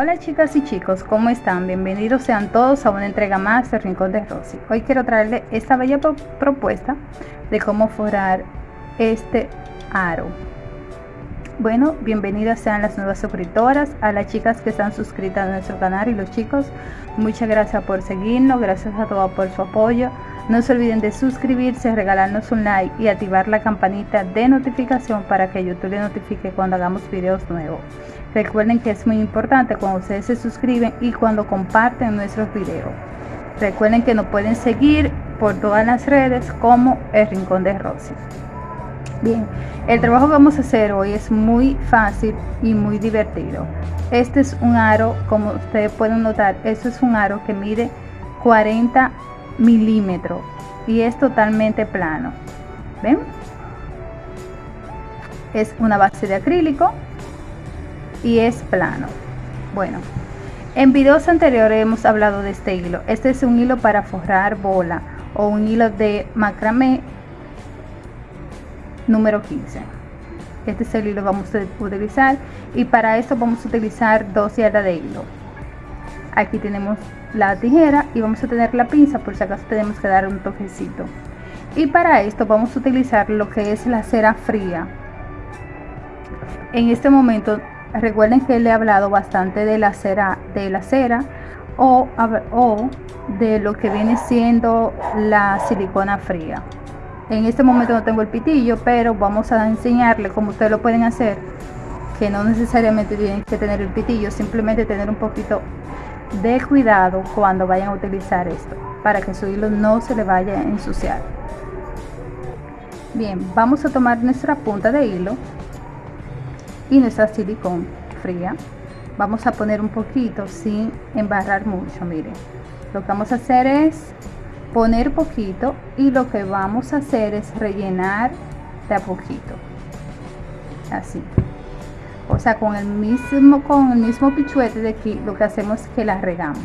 Hola chicas y chicos, ¿cómo están? Bienvenidos sean todos a una entrega más de Rincón de Rosy. Hoy quiero traerles esta bella propuesta de cómo forrar este aro. Bueno, bienvenidas sean las nuevas suscriptoras, a las chicas que están suscritas a nuestro canal y los chicos, muchas gracias por seguirnos, gracias a todos por su apoyo. No se olviden de suscribirse, regalarnos un like y activar la campanita de notificación para que YouTube le notifique cuando hagamos videos nuevos. Recuerden que es muy importante cuando ustedes se suscriben y cuando comparten nuestros videos. Recuerden que nos pueden seguir por todas las redes como El Rincón de Rosy. Bien, el trabajo que vamos a hacer hoy es muy fácil y muy divertido. Este es un aro, como ustedes pueden notar, esto es un aro que mide 40 milímetros y es totalmente plano. ¿Ven? Es una base de acrílico y es plano. Bueno, en videos anteriores hemos hablado de este hilo. Este es un hilo para forrar bola o un hilo de macramé número 15. Este es el hilo que vamos a utilizar y para esto vamos a utilizar dos yardas de hilo. Aquí tenemos la tijera y vamos a tener la pinza por si acaso tenemos que dar un toquecito. Y para esto vamos a utilizar lo que es la cera fría. En este momento recuerden que le he hablado bastante de la cera de la cera o, o de lo que viene siendo la silicona fría. En este momento no tengo el pitillo pero vamos a enseñarle cómo ustedes lo pueden hacer que no necesariamente tienen que tener el pitillo simplemente tener un poquito de cuidado cuando vayan a utilizar esto para que su hilo no se le vaya a ensuciar. Bien vamos a tomar nuestra punta de hilo y nuestra silicón fría. Vamos a poner un poquito sin embarrar mucho miren. Lo que vamos a hacer es poner poquito y lo que vamos a hacer es rellenar de a poquito. Así. O sea con el mismo con el mismo pichuete de aquí lo que hacemos es que la regamos.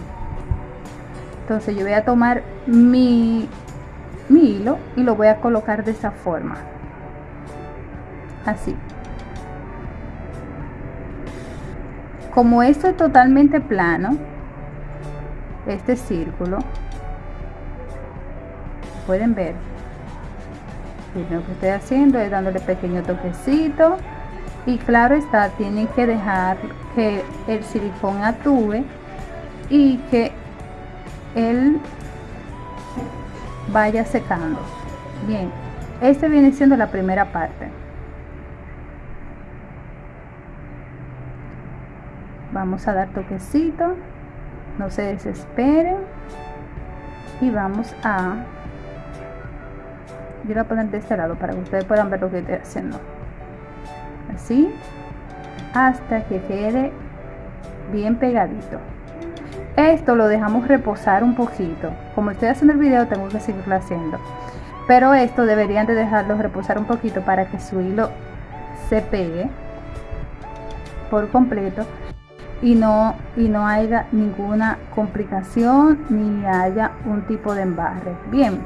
Entonces yo voy a tomar mi, mi hilo y lo voy a colocar de esta forma. Así como esto es totalmente plano este círculo pueden ver lo que estoy haciendo es dándole pequeño toquecito y claro está tienen que dejar que el silicón actúe y que él vaya secando. Bien este viene siendo la primera parte vamos a dar toquecito. No se desesperen. Y vamos a yo voy a poner de este lado para que ustedes puedan ver lo que estoy haciendo. Así hasta que quede bien pegadito. Esto lo dejamos reposar un poquito. Como estoy haciendo el video tengo que seguirlo haciendo. Pero esto deberían de dejarlo reposar un poquito para que su hilo se pegue por completo y no, y no haya ninguna complicación ni haya un tipo de embarre. Bien,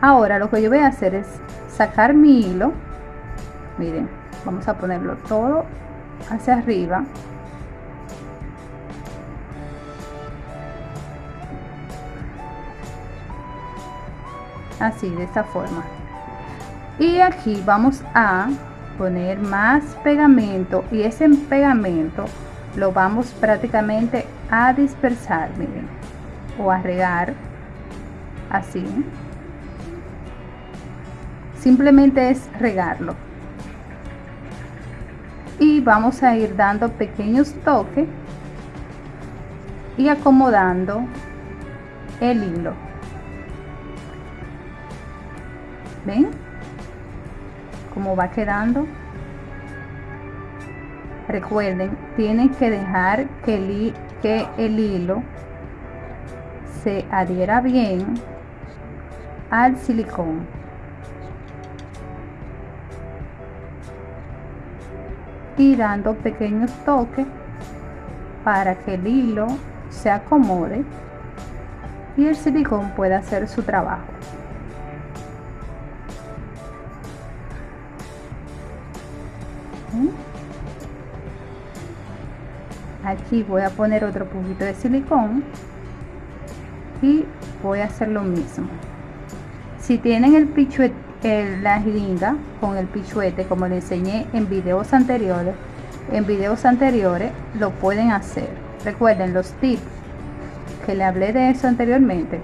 ahora lo que yo voy a hacer es sacar mi hilo. Miren, vamos a ponerlo todo hacia arriba. Así, de esta forma. Y aquí vamos a poner más pegamento y ese pegamento lo vamos prácticamente a dispersar miren o a regar así. Simplemente es regarlo. Y vamos a ir dando pequeños toques y acomodando el hilo. Ven va quedando. Recuerden tienen que dejar que el, que el hilo se adhiera bien al silicón. Y dando pequeños toques para que el hilo se acomode y el silicón pueda hacer su trabajo aquí voy a poner otro poquito de silicón y voy a hacer lo mismo. Si tienen el pichuete la jeringa con el pichuete como le enseñé en videos anteriores en videos anteriores lo pueden hacer. Recuerden los tips que le hablé de eso anteriormente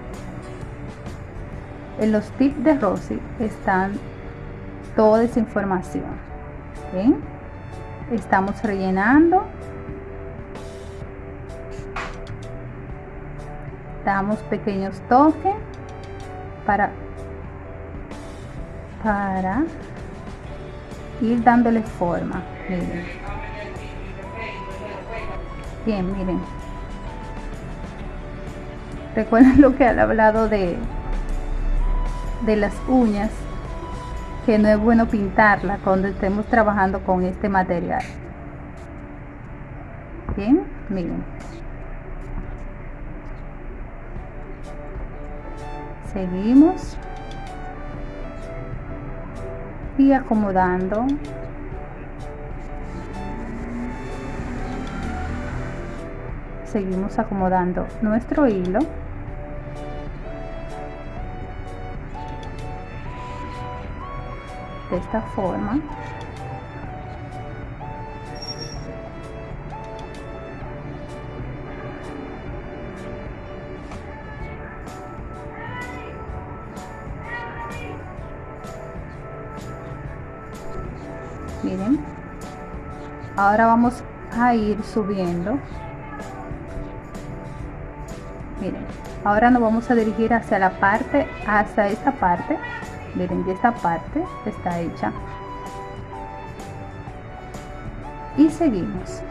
en los tips de Rosy están toda esa información. Estamos rellenando damos pequeños toques para para ir dándole forma. Bien miren. Recuerden lo que han hablado de de las uñas que no es bueno pintarla cuando estemos trabajando con este material. Bien miren seguimos. Y acomodando. Seguimos acomodando nuestro hilo. De esta forma miren. Ahora vamos a ir subiendo. Miren ahora nos vamos a dirigir hacia la parte hasta esta parte. Miren ya esta parte está hecha. Y seguimos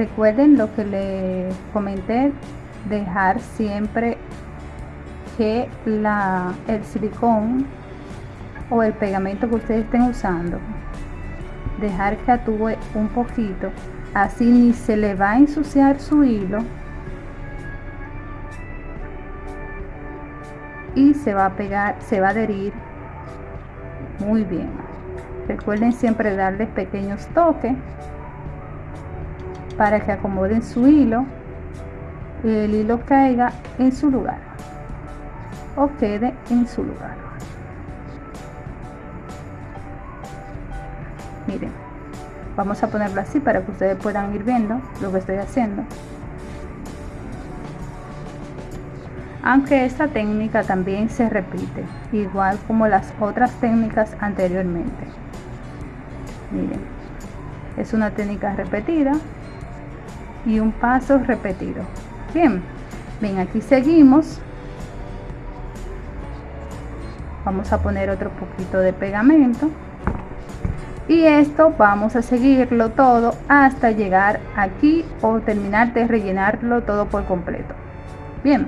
recuerden lo que les comenté dejar siempre que la el silicón o el pegamento que ustedes estén usando dejar que actúe un poquito así ni se le va a ensuciar su hilo y se va a pegar se va a adherir muy bien. Recuerden siempre darles pequeños toques para que acomoden su hilo y el hilo caiga en su lugar o quede en su lugar. Miren vamos a ponerlo así para que ustedes puedan ir viendo lo que estoy haciendo. Aunque esta técnica también se repite igual como las otras técnicas anteriormente. Miren es una técnica repetida y un paso repetido. Bien ven aquí seguimos. Vamos a poner otro poquito de pegamento. Y esto vamos a seguirlo todo hasta llegar aquí o terminar de rellenarlo todo por completo. Bien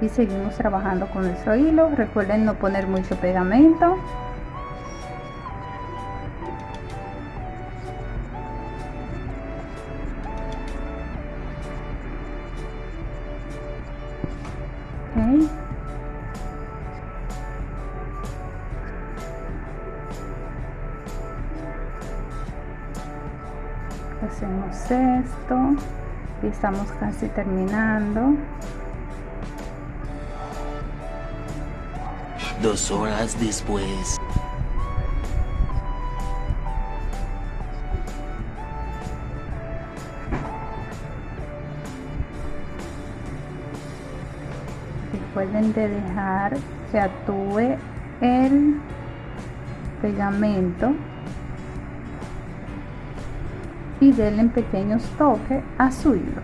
y seguimos trabajando con nuestro hilo. Recuerden no poner mucho pegamento. Hacemos esto y estamos casi terminando dos horas después. Recuerden de dejar que actúe el pegamento y denle pequeños toques a su hilo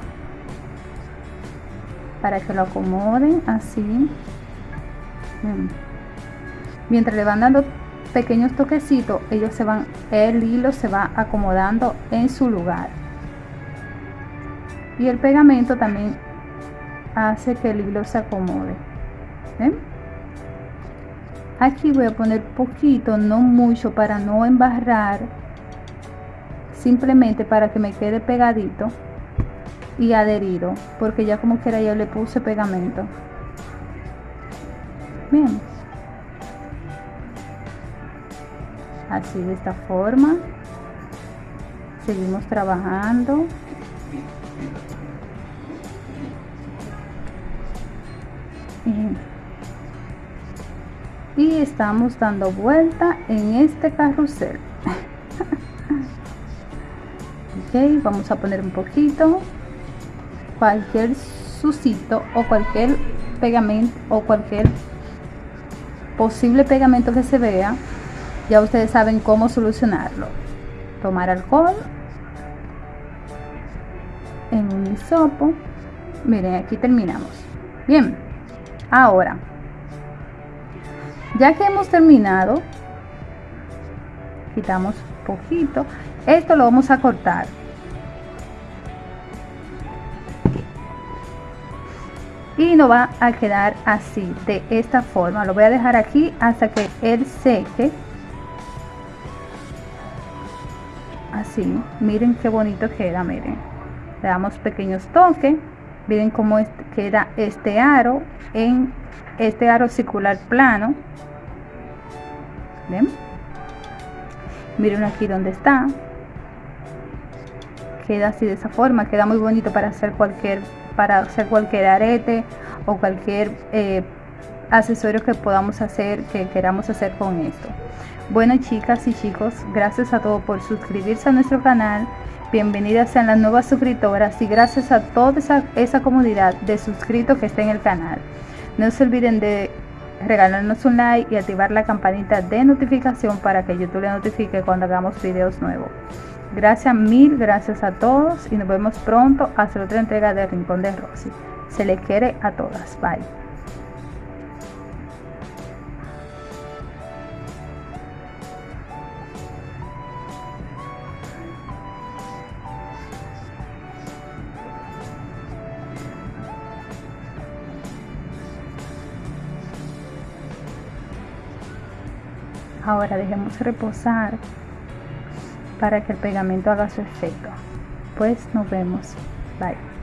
para que lo acomoden así mm mientras le van dando pequeños toquecitos ellos se van el hilo se va acomodando en su lugar. Y el pegamento también hace que el hilo se acomode. Aquí voy a poner poquito no mucho para no embarrar simplemente para que me quede pegadito y adherido porque ya como quiera yo le puse pegamento. Bien así de esta forma. Seguimos trabajando. Y estamos dando vuelta en este carrusel. Ok vamos a poner un poquito. Cualquier sucito o cualquier pegamento o cualquier posible pegamento que se vea ya ustedes saben cómo solucionarlo. Tomar alcohol en un hisopo. Miren aquí terminamos. Bien ahora ya que hemos terminado quitamos poquito esto lo vamos a cortar. Y nos va a quedar así de esta forma. Lo voy a dejar aquí hasta que él seque miren qué bonito queda miren. Le damos pequeños toques. Miren cómo queda este aro en este aro circular plano. Miren aquí donde está. Queda así de esa forma. Queda muy bonito para hacer cualquier para hacer cualquier arete o cualquier eh, accesorio que podamos hacer, que queramos hacer con esto. Bueno chicas y chicos, gracias a todos por suscribirse a nuestro canal. Bienvenidas sean las nuevas suscriptoras y gracias a toda esa, comunidad de suscritos que está en el canal. No se olviden de regalarnos un like y activar la campanita de notificación para que YouTube le notifique cuando hagamos videos nuevos. Gracias, mil gracias a todos y nos vemos pronto hasta otra entrega de Rincón de Rosy. Se le quiere a todas. Bye. Ahora dejemos reposar para que el pegamento haga su efecto. Pues nos vemos. Bye.